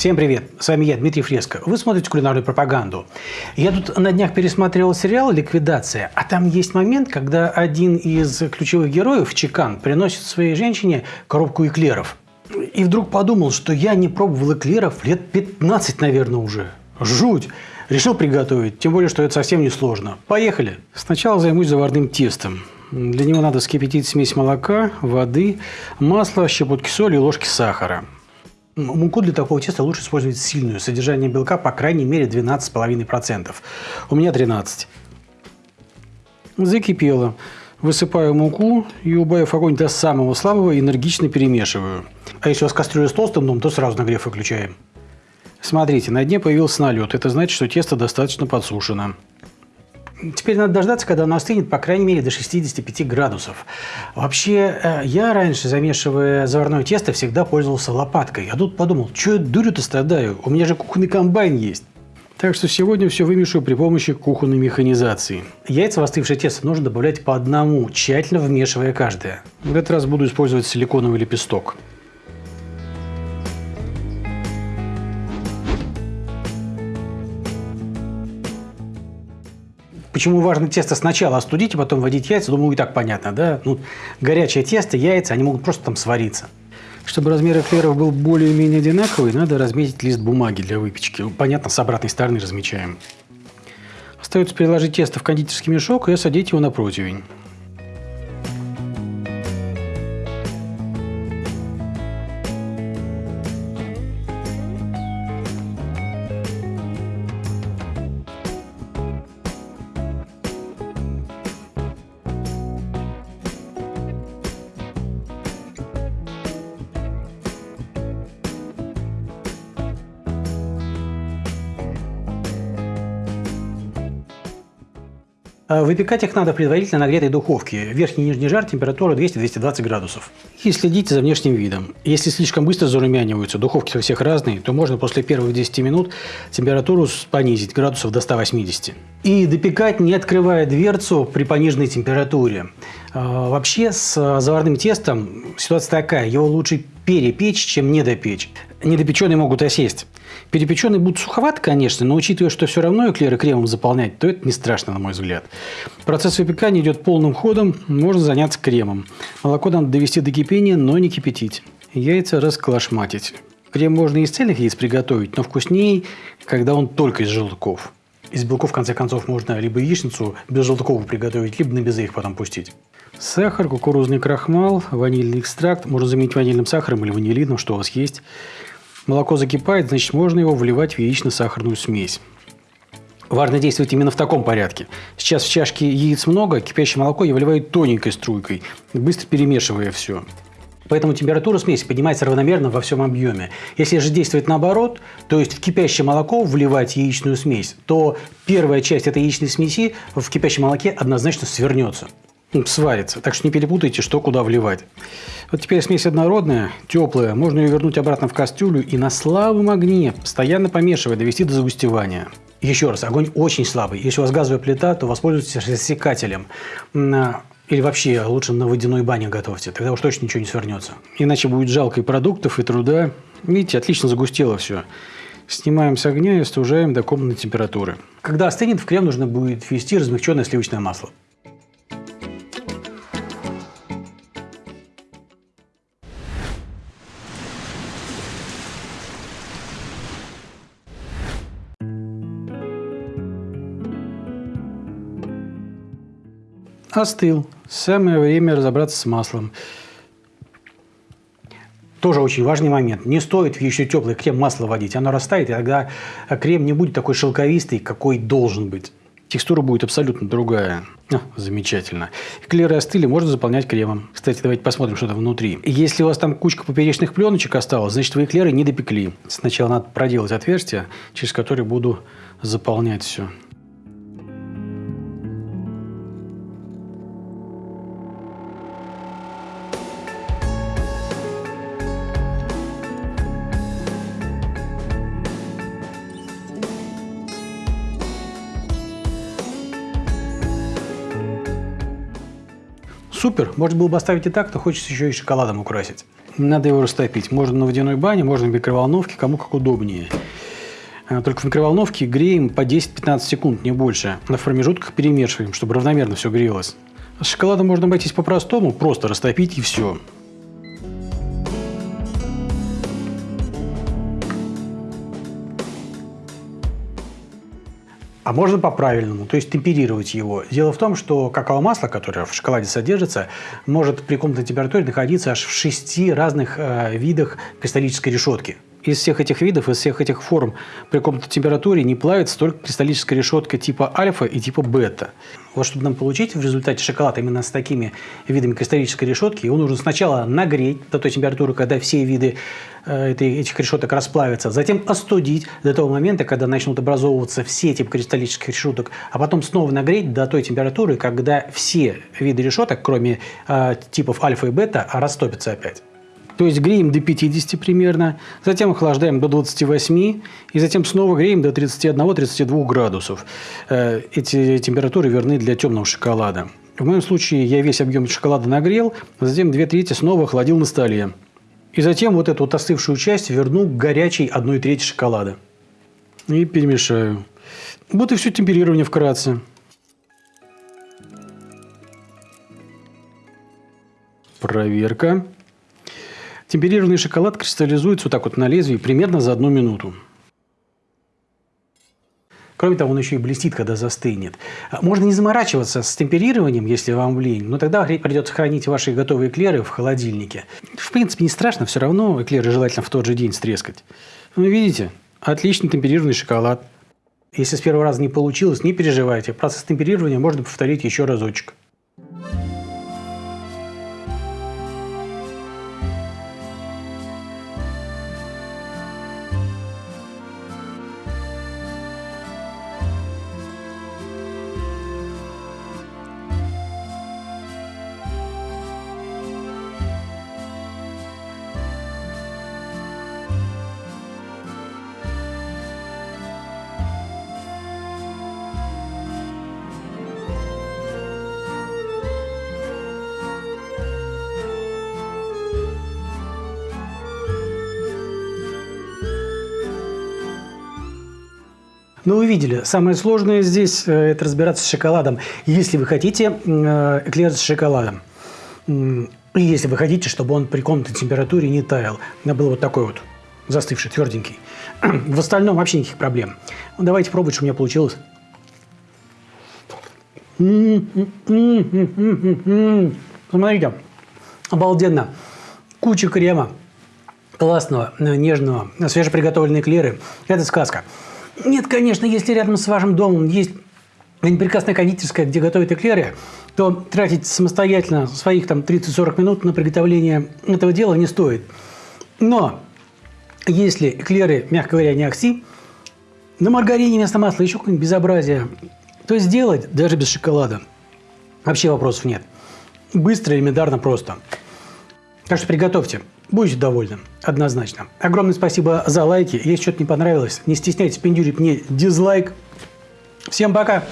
Всем привет! С вами я, Дмитрий Фреско. Вы смотрите кулинарную пропаганду. Я тут на днях пересматривал сериал «Ликвидация», а там есть момент, когда один из ключевых героев, Чекан, приносит своей женщине коробку эклеров. И вдруг подумал, что я не пробовал эклеров лет 15, наверное, уже. Жуть! Решил приготовить, тем более, что это совсем не сложно. Поехали! Сначала займусь заварным тестом. Для него надо вскипятить смесь молока, воды, масла, щепотки соли и ложки сахара. Муку для такого теста лучше использовать сильную. Содержание белка по крайней мере 12,5%. У меня 13. Закипело. Высыпаю муку и, убавив огонь до самого слабого, энергично перемешиваю. А если у вас кастрюля с толстым дном, то сразу нагрев выключаем. Смотрите, на дне появился налет. Это значит, что тесто достаточно подсушено. Теперь надо дождаться, когда оно остынет, по крайней мере, до 65 градусов. Вообще, э, я раньше, замешивая заварное тесто, всегда пользовался лопаткой. А тут подумал, что я дурю-то страдаю? У меня же кухонный комбайн есть. Так что сегодня все вымешу при помощи кухонной механизации. Яйца в остывшее тесто нужно добавлять по одному, тщательно вмешивая каждое. В этот раз буду использовать силиконовый лепесток. Почему важно тесто сначала остудить, а потом вводить яйца, думаю, и так понятно, да? Ну, горячее тесто, яйца, они могут просто там свариться. Чтобы размер эклеров был более-менее одинаковый, надо разметить лист бумаги для выпечки. Понятно, с обратной стороны размечаем. Остается переложить тесто в кондитерский мешок и осадить его на противень. Выпекать их надо в предварительно нагретой духовке. Верхний и нижний жар, температура 200-220 градусов. И следите за внешним видом. Если слишком быстро зарумяниваются, духовки у всех разные, то можно после первых 10 минут температуру понизить градусов до 180. И допекать, не открывая дверцу при пониженной температуре. А, вообще с заварным тестом ситуация такая. Его лучше перепечь, чем недопечь. Недопеченные могут осесть. Перепеченные будут суховаты, конечно, но учитывая, что все равно эклеры кремом заполнять, то это не страшно, на мой взгляд. Процесс выпекания идет полным ходом, можно заняться кремом. Молоко надо довести до кипения, но не кипятить. Яйца расколошматить. Крем можно из цельных яиц приготовить, но вкуснее, когда он только из желтков. Из белков, в конце концов, можно либо яичницу без желтков приготовить, либо на безе их потом пустить. Сахар, кукурузный крахмал, ванильный экстракт. Можно заменить ванильным сахаром или ванилином, что у вас есть. Молоко закипает, значит, можно его вливать в яично-сахарную смесь. Важно действовать именно в таком порядке. Сейчас в чашке яиц много, кипящее молоко я выливаю тоненькой струйкой, быстро перемешивая все. Поэтому температура смеси поднимается равномерно во всем объеме. Если же действовать наоборот, то есть в кипящее молоко вливать яичную смесь, то первая часть этой яичной смеси в кипящем молоке однозначно свернется, сварится. Так что не перепутайте, что куда вливать. Вот теперь смесь однородная, теплая. Можно ее вернуть обратно в кастрюлю и на слабом огне, постоянно помешивая, довести до загустевания. Еще раз, огонь очень слабый. Если у вас газовая плита, то воспользуйтесь рассекателем. Или вообще лучше на водяной бане готовьте, тогда уж точно ничего не свернется. Иначе будет жалко и продуктов, и труда. Видите, отлично загустело все. Снимаем с огня и остужаем до комнатной температуры. Когда остынет, в крем нужно будет ввести размягченное сливочное масло. Остыл. Самое время разобраться с маслом. Тоже очень важный момент. Не стоит в еще теплый крем масло вводить. Оно растает, и тогда крем не будет такой шелковистый, какой должен быть. Текстура будет абсолютно другая. А, замечательно. Эклеры остыли, можно заполнять кремом. Кстати, давайте посмотрим, что там внутри. Если у вас там кучка поперечных пленочек осталась, значит, вы эклеры не допекли. Сначала надо проделать отверстие, через которое буду заполнять все. Супер, можно было бы оставить и так, но хочется еще и шоколадом украсить. Надо его растопить. Можно на водяной бане, можно в микроволновке, кому как удобнее. А, только в микроволновке греем по 10-15 секунд, не больше. На промежутках перемешиваем, чтобы равномерно все грелось. С шоколадом можно обойтись по-простому, просто растопить и все. А можно по-правильному, то есть темперировать его. Дело в том, что какао-масло, которое в шоколаде содержится, может при комнатной температуре находиться аж в шести разных э, видах кристаллической решетки из всех этих видов, из всех этих форм при комнатной температуре не плавится только кристаллическая решетка типа альфа и типа бета. Вот чтобы нам получить в результате шоколад именно с такими видами кристаллической решетки, его нужно сначала нагреть до той температуры, когда все виды э, этих решеток расплавятся, затем остудить до того момента, когда начнут образовываться все типы кристаллических решеток, а потом снова нагреть до той температуры, когда все виды решеток, кроме э, типов альфа и бета, растопятся опять. То есть греем до 50 примерно, затем охлаждаем до 28 и затем снова греем до 31-32 градусов. Э, эти температуры верны для темного шоколада. В моем случае я весь объем шоколада нагрел, затем 2 трети снова охладил на столе. И затем вот эту вот остывшую часть верну к горячей 1 трети шоколада. И перемешаю. Вот и все темперирование вкратце. Проверка. Темперированный шоколад кристаллизуется вот так вот на лезвии примерно за одну минуту. Кроме того, он еще и блестит, когда застынет. Можно не заморачиваться с темперированием, если вам лень, но тогда придется хранить ваши готовые эклеры в холодильнике. В принципе, не страшно, все равно эклеры желательно в тот же день стрескать. Ну, видите, отличный темперированный шоколад. Если с первого раза не получилось, не переживайте. Процесс темперирования можно повторить еще разочек. Ну, вы видели, самое сложное здесь э, – это разбираться с шоколадом. Если вы хотите э, эклер с шоколадом, и если вы хотите, чтобы он при комнатной температуре не таял, надо был вот такой вот застывший, тверденький. В остальном вообще никаких проблем. Ну, давайте пробовать, что у меня получилось. Смотрите, обалденно. Куча крема классного, э, нежного, свежеприготовленные эклеры. Это сказка. Нет, конечно, если рядом с вашим домом есть прекрасная кондитерская, где готовят эклеры, то тратить самостоятельно своих там 30-40 минут на приготовление этого дела не стоит. Но если эклеры, мягко говоря, не окси, на маргарине вместо масла еще какое-нибудь безобразие, то сделать даже без шоколада вообще вопросов нет. Быстро, элементарно, просто. Так что приготовьте. Будете довольны, однозначно. Огромное спасибо за лайки. Если что-то не понравилось, не стесняйтесь пиндюрить мне дизлайк. Всем пока!